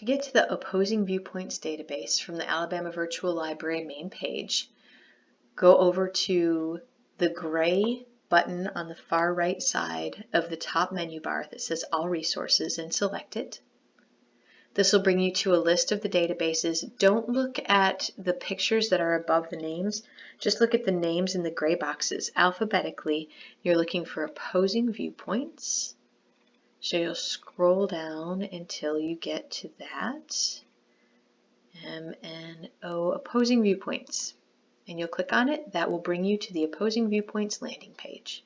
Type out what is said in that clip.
To get to the Opposing Viewpoints database from the Alabama Virtual Library main page, go over to the gray button on the far right side of the top menu bar that says All Resources and select it. This will bring you to a list of the databases. Don't look at the pictures that are above the names. Just look at the names in the gray boxes. Alphabetically, you're looking for opposing viewpoints. So you'll scroll down until you get to that. MNO opposing viewpoints. And you'll click on it. That will bring you to the opposing viewpoints landing page.